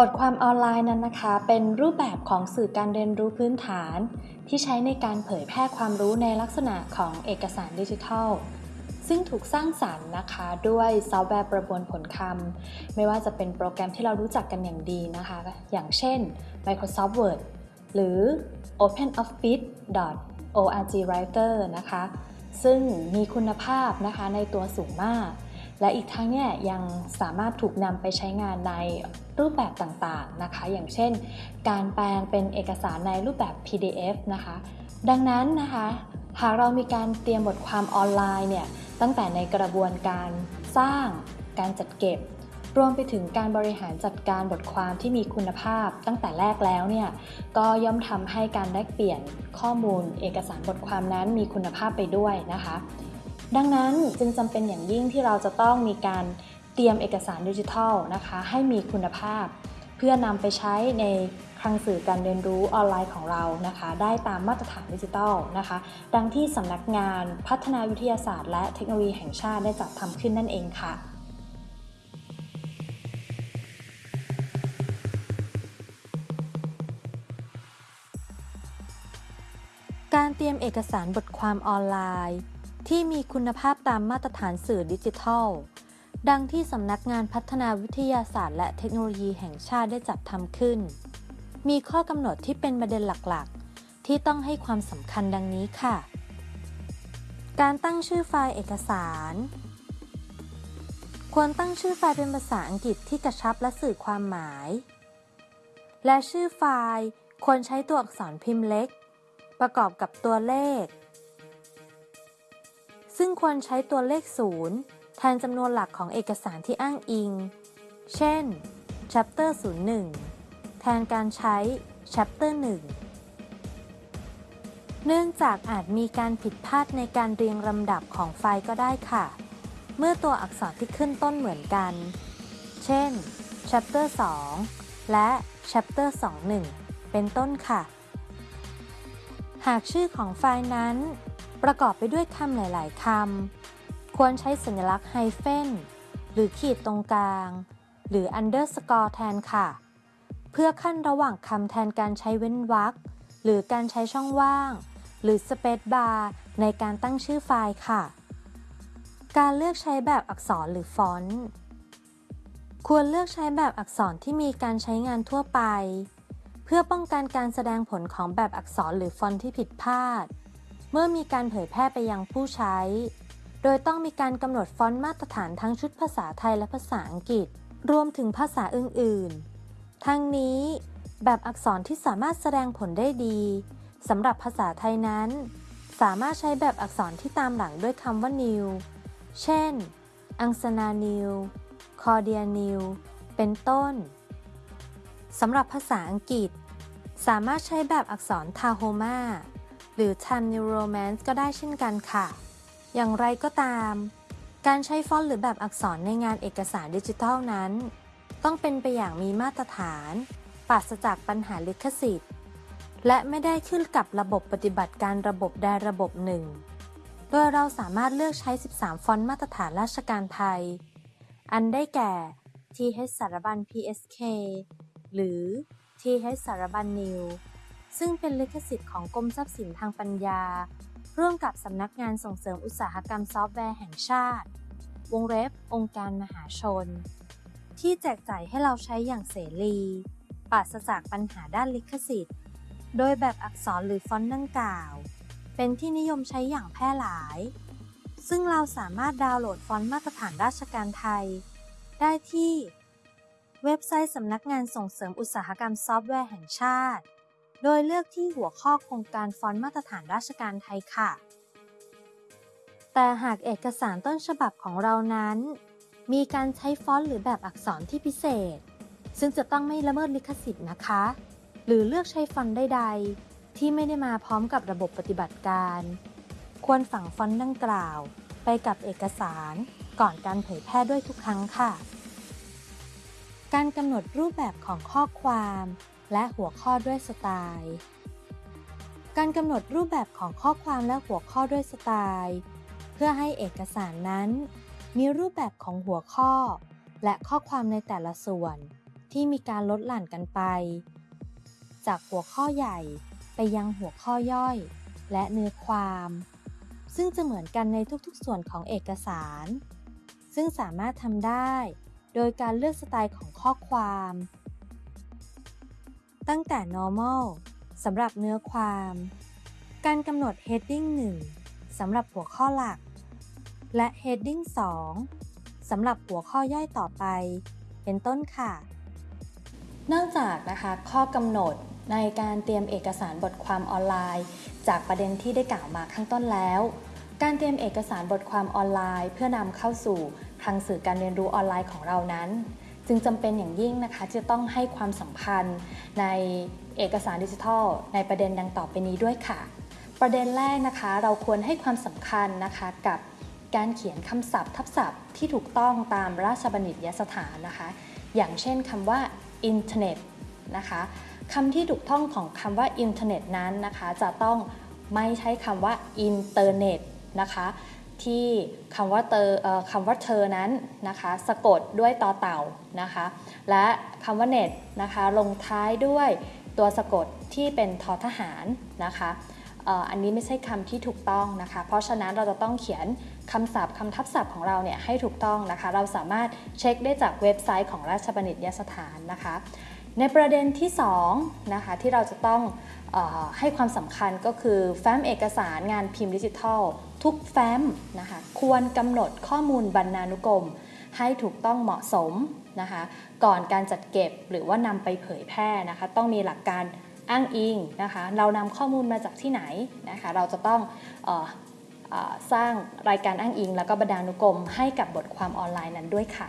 บทความออนไลน์นั้นนะคะ เป็นรูปแบบของสื่อการเรียนรู้พื้นฐาน ที่ใช้ในการเผยแพร่ความรู้ในลักษณะของเอกสารดิจิทัล ซึ่งถูกสร้างสรรค์นะคะด้วยซอฟต์แวร์ประมวลผลคำไม่ว่าจะเป็นโปรแกรมที่เรารู้จักกันอย่างดีนะคะ อย่างเช่น Microsoft Word หรือ OpenOffice.org Writer นะคะ ซึ่งมีคุณภาพนะคะในตัวสูงมาก และอีกทั้งเนี่ยยังสามารถถูกนำไปใช้งานในรูปแบบต่างๆนะคะ อย่างเช่น การแปลงเป็นเอกสารในรูปแบบ PDF นะคะ ดังนั้นนะคะหากเรามีการเตรียมบทความออนไลน์เนี่ยตั้งแต่ในกระบวนการสร้าง การจัดเก็บ รวมไปถึงการบริหารจัดการบทความที่มีคุณภาพตั้งแต่แรกแล้วเนี่ยก็ย่อมทำให้การแลกเปลี่ยนข้อมูล เอกสารบทความนั้นมีคุณภาพไปด้วยนะคะ ดังนั้นจึงจำเป็นอย่างยิ่งที่เราจะต้องมีการเตรียมเอกสารดิจิทัลนะคะให้มีคุณภาพ เพื่อนำไปใช้ในคลังสื่อการเรียนรู้ออนไลน์ของเรานะคะ ได้ตามมาตรฐานดิจิทัลนะคะ ดังที่สำนักงานพัฒนาวิทยาศาสตร์ และเทคโนโลยีแห่งชาติได้จัดทำขึ้นนั่นเองค่ะการเตรียมเอกสารบทความออนไลน์ ที่มีคุณภาพตามมาตรฐานสื่อดิจิทัล ดังที่สำนักงานพัฒนาวิทยาศาสตร์ และเทคโนโลยีแห่งชาติได้จัดทำขึ้น มีข้อกำหนดที่เป็นประเด็นหลักๆ ที่ต้องให้ความสำคัญดังนี้ค่ะ การตั้งชื่อไฟล์เอกสาร ควรตั้งชื่อไฟล์เป็นภาษาอังกฤษที่กระชับและสื่อความหมาย และชื่อไฟล์ควรใช้ตัวอักษรพิมพ์เล็ก ประกอบกับตัวเลข ซึ่งควรใช้ตัวเลขศูนย์แทนจำนวนหลักของเอกสารที่อ้างอิง เช่น chapter 01 แทนการใช้ chapter 1 เนื่องจากอาจมีการผิดพลาดในการเรียงลำดับของไฟล์ก็ได้ค่ะ เมื่อตัวอักษรที่ขึ้นต้นเหมือนกัน เช่น chapter 2 และ chapter 21 เป็นต้นค่ะ หากชื่อของไฟล์นั้น ประกอบไปด้วยคำหลาย ๆคำควรใช้สัญลักษณ์ไฮเฟนหรือขีดตรงกลาง หรือ underscore แทนค่ะ เพื่อขั้นระหว่างคำแทนการใช้เว้นวรรคหรือการใช้ช่องว่าง หรือ space bar ในการตั้งชื่อไฟล์ค่ะ การเลือกใช้แบบอักษรหรือฟอนต์ควรเลือกใช้แบบอักษรที่มีการใช้งานทั่วไป เพื่อป้องกันการแสดงผลของแบบอักษรหรือฟอนต์ที่ผิดพลาด เมื่อมีการเผยแพร่ไปยังผู้ใช้ โดยต้องมีการกำหนดฟอนต์มาตรฐานทั้งชุดภาษาไทยและภาษาอังกฤษ รวมถึงภาษาอื่นๆ ทั้งนี้แบบอักษรที่สามารถแสดงผลได้ดีสำหรับภาษาไทยนั้น สามารถใช้แบบอักษรที่ตามหลังด้วยคำว่า new เช่น อังสนา new คอเดีย new เป็นต้นสำหรับภาษาอังกฤษ สามารถใช้แบบอักษร Tahoma หรือ Time New Romance ก็ได้เช่นกันค่ะ อย่างไรก็ตาม การใช้ฟอนต์หรือแบบอักษรในงานเอกสารดิจิทัลนั้น ต้องเป็นไปอย่างมีมาตรฐานปราศจากปัญหาลิขสิทธิ์ และไม่ได้ขึ้นกับระบบปฏิบัติการระบบใดระบบหนึ่ง โดยเราสามารถเลือกใช้ 13 ฟอนต์มาตรฐานราชการไทย อันได้แก่ TH Sarabun PSK หรือ TH Sarabun New ซึ่งเป็นลิขสิทธิ์ของกรมทรัพย์สินทางปัญญา ร่วมกับสำนักงานส่งเสริมอุตสาหกรรมซอฟต์แวร์แห่งชาติ วงเล็บองค์การมหาชน ที่แจกจ่ายให้เราใช้อย่างเสฟรีปราศจากปัญหาด้านลิขสิทธิ์ โดยแบบอักษรหรือฟอนต์ดังกล่าว เป็นที่นิยมใช้อย่างแพร่หลาย ซึ่งเราสามารถดาวน์โหลดฟอนต์มาตรฐานราชการไทย ได้ที่ เว็บไซต์สำนักงานส่งเสริมอุตสาหกรรมซอฟต์แวร์แห่งชาติ โดยเลือกที่หัวข้อโครงการฟอนต์มาตรฐานราชการไทยค่ะ แต่หากเอกสารต้นฉบับของเรานั้น มีการใช้ฟอนต์หรือแบบอักษรที่พิเศษ ซึ่งจะต้องไม่ละเมิดลิขสิทธิ์นะคะ หรือเลือกใช้ฟอนต์ใดๆ ที่ไม่ได้มาพร้อมกับระบบปฏิบัติการ ควรฝังฟอนต์ดังกล่าว ไปกับเอกสารก่อนการเผยแพร่ด้วยทุกครั้งค่ะ การกำหนดรูปแบบของข้อความ และหัวข้อด้วยสไตล์ การกำหนดรูปแบบของข้อความและหัวข้อด้วยสไตล์ เพื่อให้เอกสารนั้น มีรูปแบบของหัวข้อ และข้อความในแต่ละส่วน ที่มีการลดหลั่นกันไป จากหัวข้อใหญ่ไปยังหัวข้อย่อย และเนื้อความ ซึ่งจะเหมือนกันในทุกๆ ส่วนของเอกสาร ซึ่งสามารถทำได้ โดยการเลือกสไตล์ของข้อความ ตั้งแต่ normal สำหรับเนื้อความ การกำหนด heading 1สำหรับหัวข้อหลัก และ heading 2สำหรับหัวข้อย่อยต่อไป เป็นต้นค่ะ นอกจากนะคะข้อกำหนดในการเตรียมเอกสารบทความออนไลน์ จากประเด็นที่ได้กล่าวมาข้างต้นแล้ว การเตรียมเอกสารบทความออนไลน์ เพื่อนำเข้าสู่ทางสื่อการเรียนรู้ออนไลน์ของเรานั้น จึงจำเป็นอย่างยิ่งนะคะจะต้องให้ความสำคัญในเอกสารดิจิทัล ในประเด็นดังต่อไปนี้ด้วยค่ะ ประเด็นแรกนะคะ เราควรให้ความสำคัญนะคะกับการเขียนคำศัพท์ ทับศัพท์ที่ถูกต้องตามราชบัณฑิตยสถานนะคะ อย่างเช่นคำว่าอินเทอร์เน็ตนะคะคำที่ถูกต้องของคำว่าอินเทอร์เน็ตนั้นนะคะ จะต้องไม่ใช้คำว่าอินเทอร์เน็ตนะคะ ที่คำว่าเตอคำว่าเธอนั้นนะคะสะกดด้วยต่อเต่านะคะ และคำว่าเน็ตนะคะลงท้ายด้วยตัวสะกดที่เป็นทอทหารนะคะอันนี้ไม่ใช่คำที่ถูกต้องนะคะ เพราะฉะนั้นเราจะต้องเขียนคำศัพท์คำทับศัพท์ของเราเนี่ยให้ถูกต้องนะคะ เราสามารถเช็คได้จากเว็บไซต์ของราชบัณฑิตยสถานนะคะ ในประเด็นที่2นะคะที่เราจะต้องออให้ความสำคัญก็คือแฟ้มเอกสารงานพิมพ์ดิจิทัล ทุกแฟ้มนะคะควรกำหนดข้อมูลบรรณานุกรม ให้ถูกต้องเหมาะสมนะคะก่อนการจัดเก็บหรือว่านำไปเผยแพร่นะคะต้องมีหลักการอ้างอิงนะคะเรานำข้อมูลมาจากที่ไหนนะคะเราจะต้องออออสร้างรายการอ้างอิง แล้วก็บรรณานุกรมให้กับบทความออนไลน์นั้นด้วยค่ะ